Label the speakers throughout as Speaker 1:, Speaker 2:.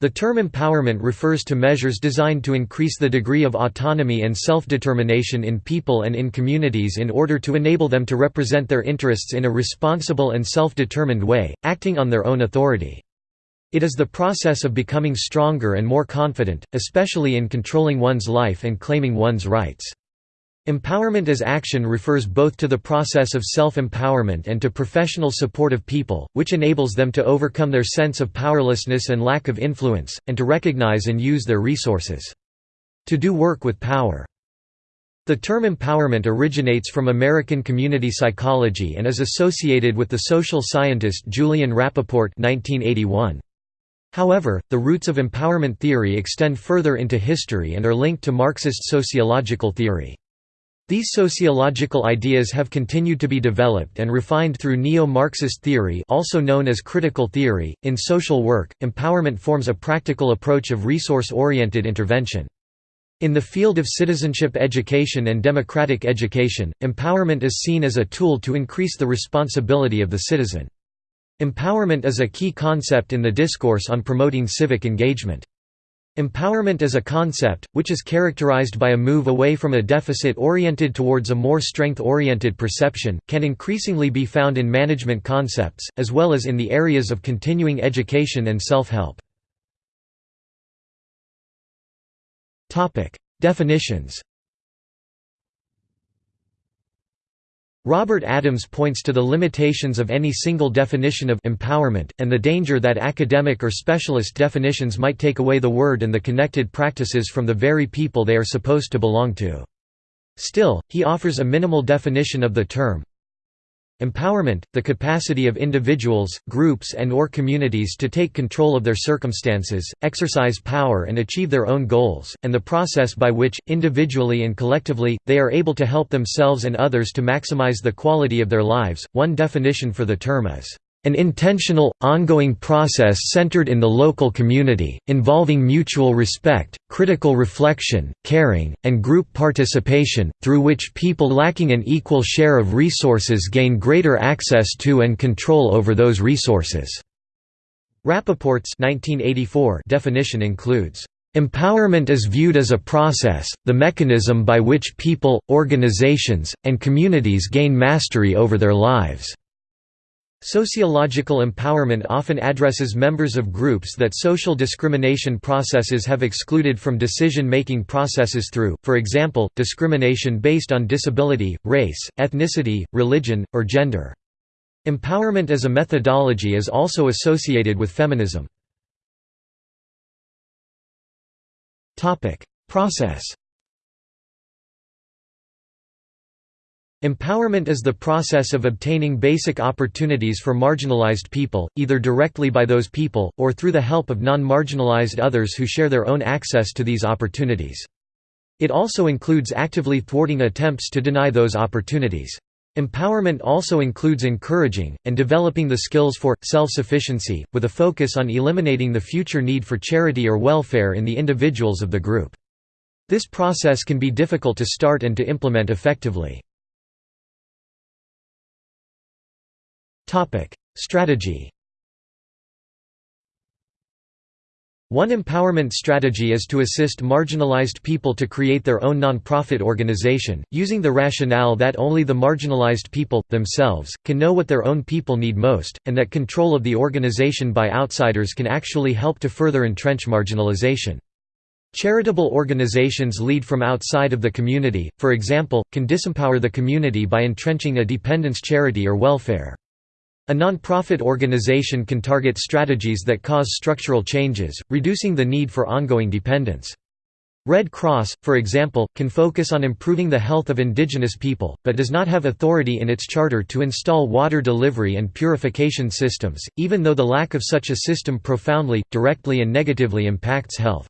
Speaker 1: The term empowerment refers to measures designed to increase the degree of autonomy and self-determination in people and in communities in order to enable them to represent their interests in a responsible and self-determined way, acting on their own authority. It is the process of becoming stronger and more confident, especially in controlling one's life and claiming one's rights. Empowerment as action refers both to the process of self-empowerment and to professional support of people, which enables them to overcome their sense of powerlessness and lack of influence, and to recognize and use their resources. To do work with power. The term empowerment originates from American community psychology and is associated with the social scientist Julian Rappaport 1981. However, the roots of empowerment theory extend further into history and are linked to Marxist sociological theory. These sociological ideas have continued to be developed and refined through neo-Marxist theory also known as critical theory. In social work, empowerment forms a practical approach of resource-oriented intervention. In the field of citizenship education and democratic education, empowerment is seen as a tool to increase the responsibility of the citizen. Empowerment is a key concept in the discourse on promoting civic engagement. Empowerment as a concept, which is characterized by a move away from a deficit-oriented towards a more strength-oriented perception, can increasingly be found in management concepts, as well as in the areas of continuing education and self-help. Definitions Robert Adams points to the limitations of any single definition of empowerment, and the danger that academic or specialist definitions might take away the word and the connected practices from the very people they are supposed to belong to. Still, he offers a minimal definition of the term, Empowerment, the capacity of individuals, groups and or communities to take control of their circumstances, exercise power and achieve their own goals, and the process by which, individually and collectively, they are able to help themselves and others to maximize the quality of their lives. One definition for the term is an intentional, ongoing process centered in the local community, involving mutual respect, critical reflection, caring, and group participation, through which people lacking an equal share of resources gain greater access to and control over those resources." Rappaport's 1984 definition includes, Empowerment is viewed as a process, the mechanism by which people, organizations, and communities gain mastery over their lives. Sociological empowerment often addresses members of groups that social discrimination processes have excluded from decision-making processes through, for example, discrimination based on disability, race, ethnicity, religion, or gender. Empowerment as a methodology is also associated with feminism. Process Empowerment is the process of obtaining basic opportunities for marginalized people, either directly by those people, or through the help of non-marginalized others who share their own access to these opportunities. It also includes actively thwarting attempts to deny those opportunities. Empowerment also includes encouraging, and developing the skills for, self-sufficiency, with a focus on eliminating the future need for charity or welfare in the individuals of the group. This process can be difficult to start and to implement effectively. Topic: Strategy. One empowerment strategy is to assist marginalized people to create their own nonprofit organization, using the rationale that only the marginalized people, themselves, can know what their own people need most, and that control of the organization by outsiders can actually help to further entrench marginalization. Charitable organizations lead from outside of the community, for example, can disempower the community by entrenching a dependence charity or welfare. A nonprofit organization can target strategies that cause structural changes, reducing the need for ongoing dependence. Red Cross, for example, can focus on improving the health of indigenous people, but does not have authority in its charter to install water delivery and purification systems, even though the lack of such a system profoundly, directly and negatively impacts health.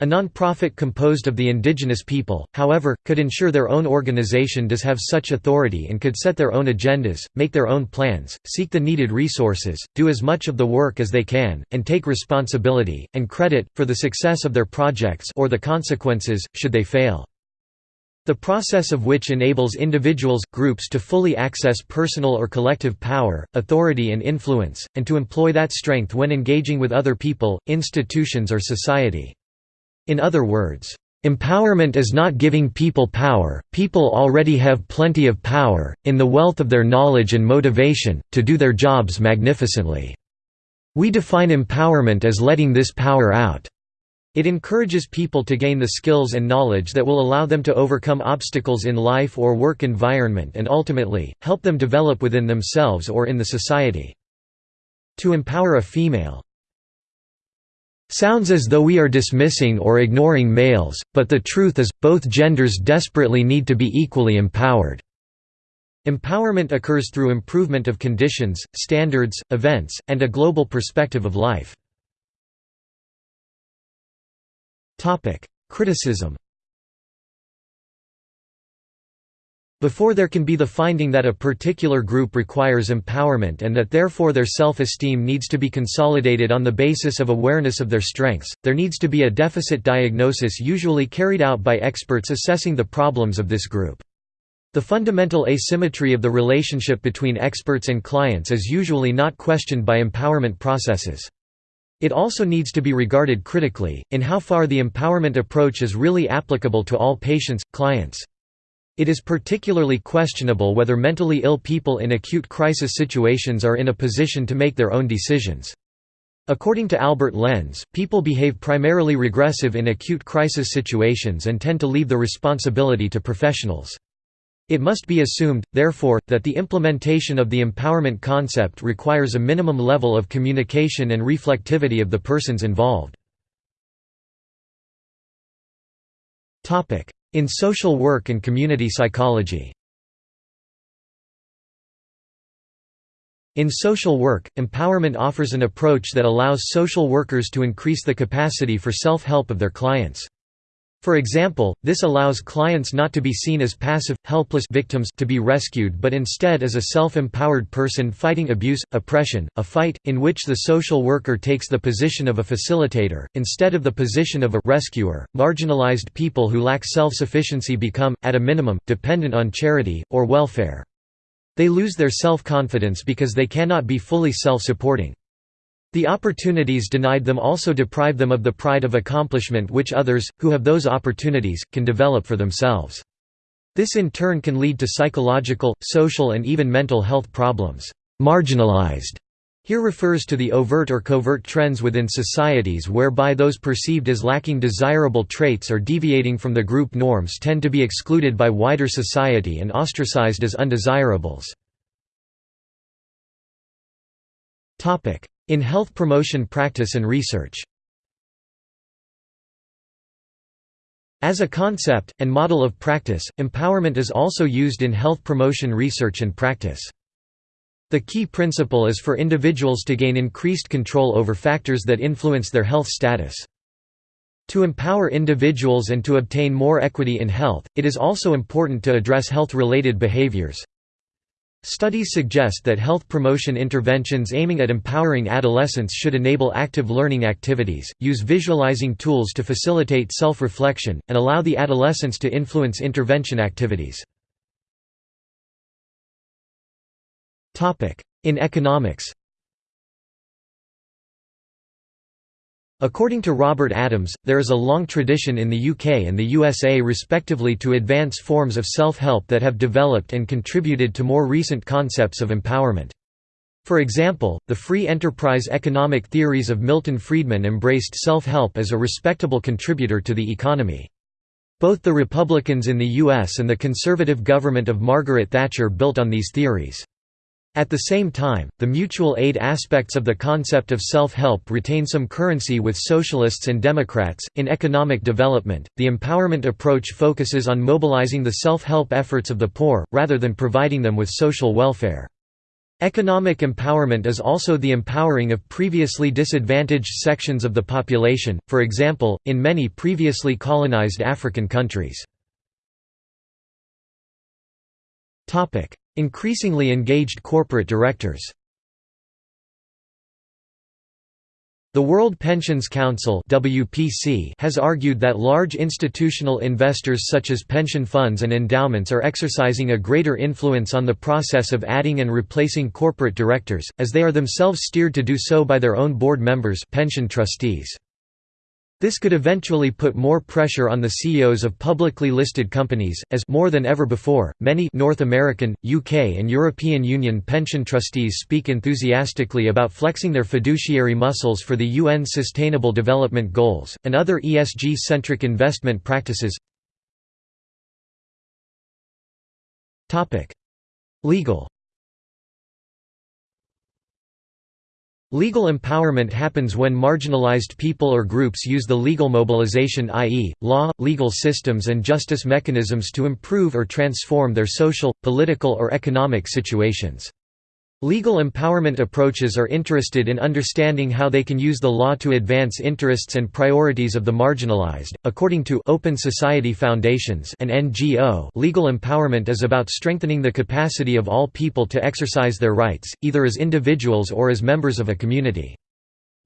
Speaker 1: A non-profit composed of the indigenous people, however, could ensure their own organization does have such authority and could set their own agendas, make their own plans, seek the needed resources, do as much of the work as they can, and take responsibility, and credit, for the success of their projects or the consequences, should they fail. The process of which enables individuals, groups to fully access personal or collective power, authority and influence, and to employ that strength when engaging with other people, institutions or society. In other words, Empowerment is not giving people power, people already have plenty of power, in the wealth of their knowledge and motivation, to do their jobs magnificently. We define empowerment as letting this power out. It encourages people to gain the skills and knowledge that will allow them to overcome obstacles in life or work environment and ultimately, help them develop within themselves or in the society. To empower a female Sounds as though we are dismissing or ignoring males, but the truth is, both genders desperately need to be equally empowered. Empowerment occurs through improvement of conditions, standards, events, and a global perspective of life. Criticism Before there can be the finding that a particular group requires empowerment and that therefore their self-esteem needs to be consolidated on the basis of awareness of their strengths, there needs to be a deficit diagnosis usually carried out by experts assessing the problems of this group. The fundamental asymmetry of the relationship between experts and clients is usually not questioned by empowerment processes. It also needs to be regarded critically, in how far the empowerment approach is really applicable to all patients, clients. It is particularly questionable whether mentally ill people in acute crisis situations are in a position to make their own decisions. According to Albert Lenz, people behave primarily regressive in acute crisis situations and tend to leave the responsibility to professionals. It must be assumed, therefore, that the implementation of the empowerment concept requires a minimum level of communication and reflectivity of the persons involved. In social work and community psychology In social work, empowerment offers an approach that allows social workers to increase the capacity for self-help of their clients. For example, this allows clients not to be seen as passive, helpless victims to be rescued but instead as a self-empowered person fighting abuse, oppression, a fight, in which the social worker takes the position of a facilitator, instead of the position of a rescuer. Marginalized people who lack self-sufficiency become, at a minimum, dependent on charity, or welfare. They lose their self-confidence because they cannot be fully self-supporting. The opportunities denied them also deprive them of the pride of accomplishment which others, who have those opportunities, can develop for themselves. This in turn can lead to psychological, social and even mental health problems. Marginalized here refers to the overt or covert trends within societies whereby those perceived as lacking desirable traits or deviating from the group norms tend to be excluded by wider society and ostracized as undesirables. In health promotion practice and research As a concept, and model of practice, empowerment is also used in health promotion research and practice. The key principle is for individuals to gain increased control over factors that influence their health status. To empower individuals and to obtain more equity in health, it is also important to address health-related behaviors, Studies suggest that health promotion interventions aiming at empowering adolescents should enable active learning activities, use visualizing tools to facilitate self-reflection, and allow the adolescents to influence intervention activities. In economics According to Robert Adams, there is a long tradition in the UK and the USA respectively to advance forms of self-help that have developed and contributed to more recent concepts of empowerment. For example, the free enterprise economic theories of Milton Friedman embraced self-help as a respectable contributor to the economy. Both the Republicans in the US and the conservative government of Margaret Thatcher built on these theories. At the same time, the mutual aid aspects of the concept of self help retain some currency with socialists and Democrats. In economic development, the empowerment approach focuses on mobilizing the self help efforts of the poor, rather than providing them with social welfare. Economic empowerment is also the empowering of previously disadvantaged sections of the population, for example, in many previously colonized African countries. Increasingly engaged corporate directors The World Pensions Council (WPC) has argued that large institutional investors such as pension funds and endowments are exercising a greater influence on the process of adding and replacing corporate directors, as they are themselves steered to do so by their own board members pension trustees. This could eventually put more pressure on the CEOs of publicly listed companies, as more than ever before, many North American, UK and European Union pension trustees speak enthusiastically about flexing their fiduciary muscles for the UN Sustainable Development Goals, and other ESG-centric investment practices. Legal Legal empowerment happens when marginalized people or groups use the legal mobilization i.e., law, legal systems and justice mechanisms to improve or transform their social, political or economic situations. Legal empowerment approaches are interested in understanding how they can use the law to advance interests and priorities of the marginalized. According to Open Society Foundations, an NGO, legal empowerment is about strengthening the capacity of all people to exercise their rights, either as individuals or as members of a community.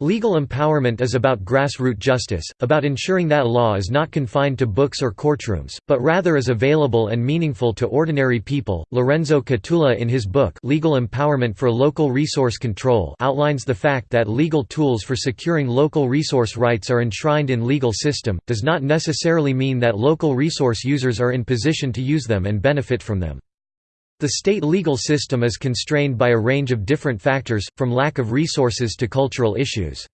Speaker 1: Legal empowerment is about grassroots justice, about ensuring that law is not confined to books or courtrooms, but rather is available and meaningful to ordinary people. Lorenzo Cotula in his book Legal Empowerment for Local Resource Control outlines the fact that legal tools for securing local resource rights are enshrined in legal system does not necessarily mean that local resource users are in position to use them and benefit from them. The state legal system is constrained by a range of different factors, from lack of resources to cultural issues.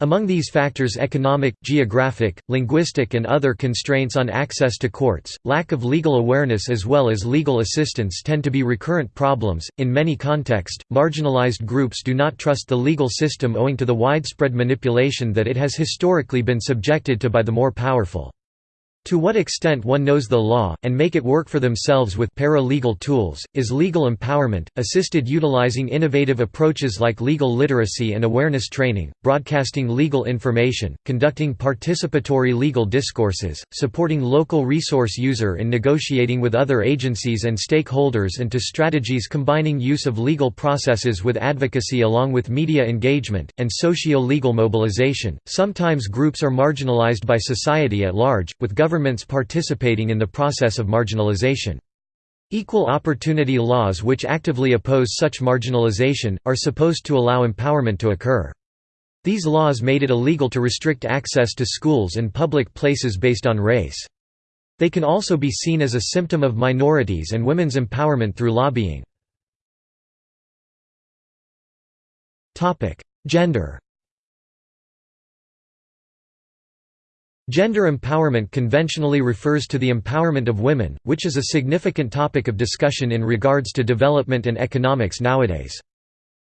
Speaker 1: Among these factors economic, geographic, linguistic and other constraints on access to courts, lack of legal awareness as well as legal assistance tend to be recurrent problems. In many contexts, marginalized groups do not trust the legal system owing to the widespread manipulation that it has historically been subjected to by the more powerful. To what extent one knows the law, and make it work for themselves with para-legal tools, is legal empowerment, assisted utilizing innovative approaches like legal literacy and awareness training, broadcasting legal information, conducting participatory legal discourses, supporting local resource user in negotiating with other agencies and stakeholders and to strategies combining use of legal processes with advocacy along with media engagement, and socio-legal mobilization. Sometimes groups are marginalized by society at large, with government governments participating in the process of marginalization. Equal opportunity laws which actively oppose such marginalization, are supposed to allow empowerment to occur. These laws made it illegal to restrict access to schools and public places based on race. They can also be seen as a symptom of minorities and women's empowerment through lobbying. Gender Gender empowerment conventionally refers to the empowerment of women, which is a significant topic of discussion in regards to development and economics nowadays.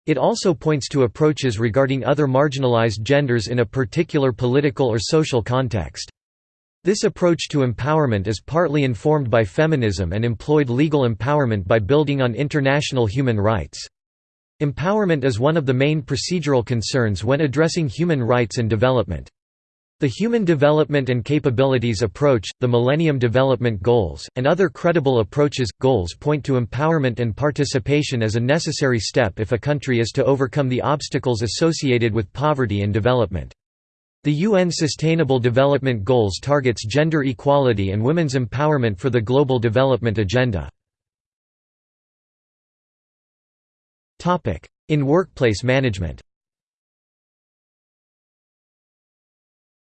Speaker 1: It also points to approaches regarding other marginalized genders in a particular political or social context. This approach to empowerment is partly informed by feminism and employed legal empowerment by building on international human rights. Empowerment is one of the main procedural concerns when addressing human rights and development. The Human Development and Capabilities Approach, the Millennium Development Goals, and other credible approaches, goals point to empowerment and participation as a necessary step if a country is to overcome the obstacles associated with poverty and development. The UN Sustainable Development Goals targets gender equality and women's empowerment for the Global Development Agenda. In workplace management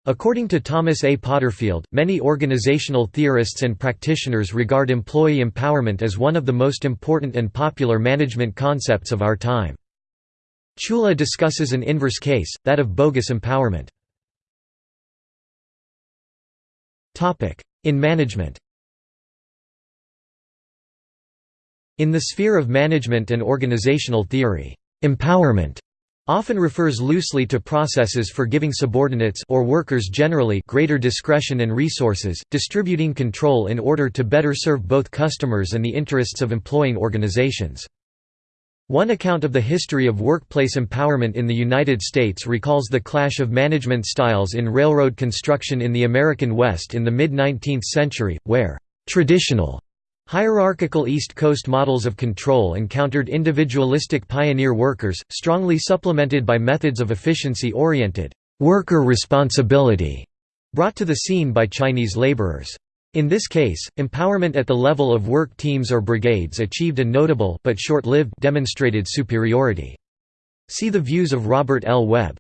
Speaker 1: According to Thomas A. Potterfield, many organizational theorists and practitioners regard employee empowerment as one of the most important and popular management concepts of our time. Chula discusses an inverse case, that of bogus empowerment. In management In the sphere of management and organizational theory, empowerment often refers loosely to processes for giving subordinates or workers generally greater discretion and resources, distributing control in order to better serve both customers and the interests of employing organizations. One account of the history of workplace empowerment in the United States recalls the clash of management styles in railroad construction in the American West in the mid-19th century, where «traditional» Hierarchical East Coast models of control encountered individualistic pioneer workers, strongly supplemented by methods of efficiency-oriented worker responsibility brought to the scene by Chinese laborers. In this case, empowerment at the level of work teams or brigades achieved a notable but short-lived demonstrated superiority. See the views of Robert L. Webb.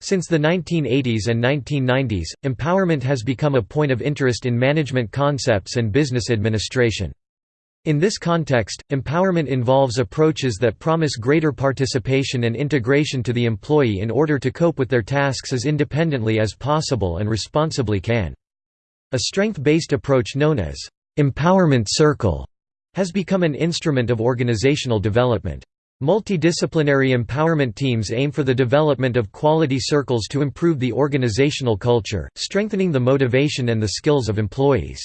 Speaker 1: Since the 1980s and 1990s, empowerment has become a point of interest in management concepts and business administration. In this context, empowerment involves approaches that promise greater participation and integration to the employee in order to cope with their tasks as independently as possible and responsibly can. A strength-based approach known as empowerment circle has become an instrument of organizational development. Multidisciplinary empowerment teams aim for the development of quality circles to improve the organizational culture, strengthening the motivation and the skills of employees.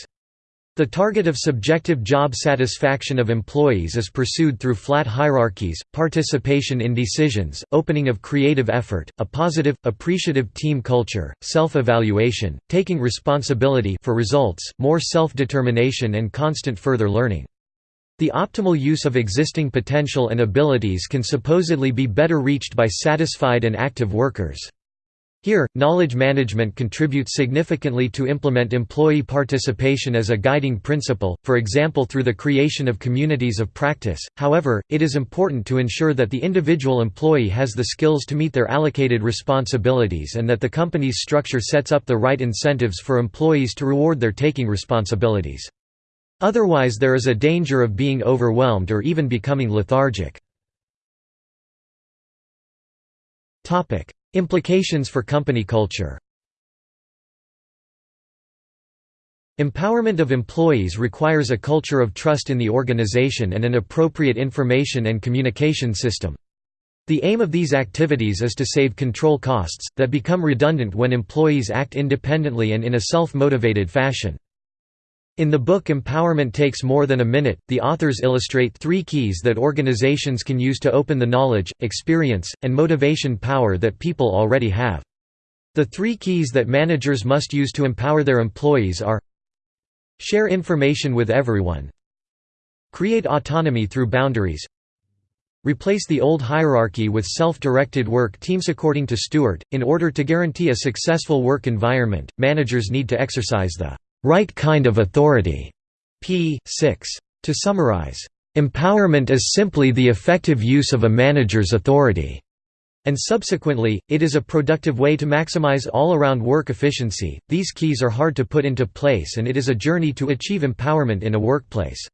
Speaker 1: The target of subjective job satisfaction of employees is pursued through flat hierarchies, participation in decisions, opening of creative effort, a positive, appreciative team culture, self-evaluation, taking responsibility for results, more self-determination and constant further learning. The optimal use of existing potential and abilities can supposedly be better reached by satisfied and active workers. Here, knowledge management contributes significantly to implement employee participation as a guiding principle, for example through the creation of communities of practice. However, it is important to ensure that the individual employee has the skills to meet their allocated responsibilities and that the company's structure sets up the right incentives for employees to reward their taking responsibilities. Otherwise there is a danger of being overwhelmed or even becoming lethargic. Implications for company culture Empowerment of employees requires a culture of trust in the organization and an appropriate information and communication system. The aim of these activities is to save control costs, that become redundant when employees act independently and in a self-motivated fashion. In the book Empowerment Takes More Than a Minute, the authors illustrate three keys that organizations can use to open the knowledge, experience, and motivation power that people already have. The three keys that managers must use to empower their employees are Share information with everyone Create autonomy through boundaries Replace the old hierarchy with self-directed work teams According to Stewart, in order to guarantee a successful work environment, managers need to exercise the right kind of authority. p. 6. To summarize, empowerment is simply the effective use of a manager's authority. And subsequently, it is a productive way to maximize all-around work efficiency. These keys are hard to put into place and it is a journey to achieve empowerment in a workplace.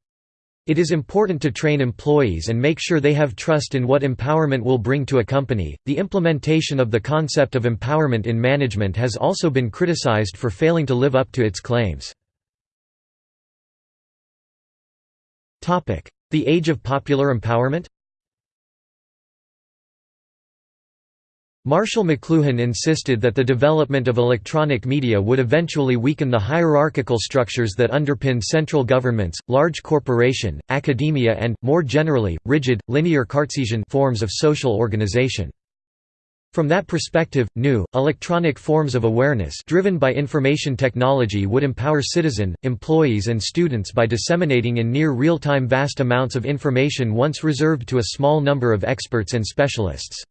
Speaker 1: It is important to train employees and make sure they have trust in what empowerment will bring to a company. The implementation of the concept of empowerment in management has also been criticized for failing to live up to its claims. Topic: The age of popular empowerment? Marshall McLuhan insisted that the development of electronic media would eventually weaken the hierarchical structures that underpin central governments, large corporation, academia and, more generally, rigid, linear Cartesian forms of social organization. From that perspective, new, electronic forms of awareness driven by information technology would empower citizen, employees and students by disseminating in near real-time vast amounts of information once reserved to a small number of experts and specialists.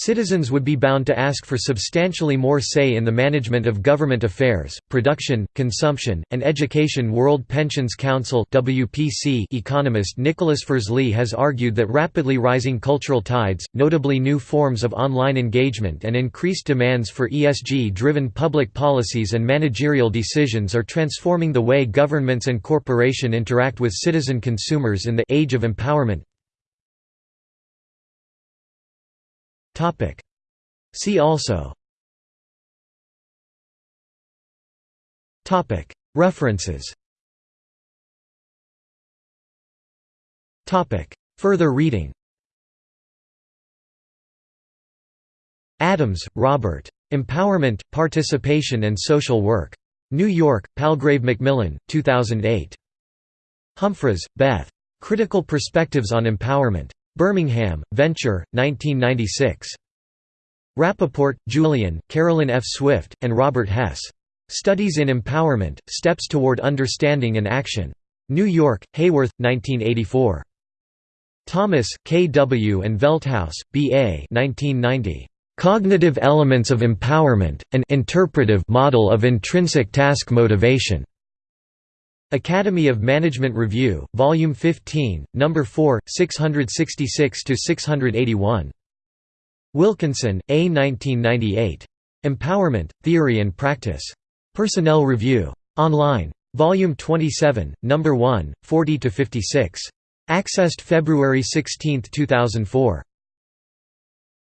Speaker 1: Citizens would be bound to ask for substantially more say in the management of government affairs, production, consumption, and education World Pensions Council WPC economist Nicholas Firzli has argued that rapidly rising cultural tides, notably new forms of online engagement and increased demands for ESG-driven public policies and managerial decisions are transforming the way governments and corporation interact with citizen consumers in the age of empowerment. See also References Further reading Adams, Robert. Empowerment, Participation and Social Work. New York, Palgrave Macmillan, 2008. Humphries, Beth. Critical Perspectives on Empowerment. Birmingham, Venture, 1996. Rappaport, Julian, Carolyn F. Swift, and Robert Hess. Studies in Empowerment, Steps Toward Understanding and Action. New York, Haworth, 1984. Thomas, K. W. and Velthouse, B. A. 1990. Cognitive Elements of Empowerment, an interpretive model of intrinsic task motivation. Academy of Management Review, Volume 15, No. 4, 666–681. Wilkinson, A. 1998. Empowerment, Theory and Practice. Personnel Review. Online. Volume 27, No. 1, 40–56. Accessed February 16, 2004.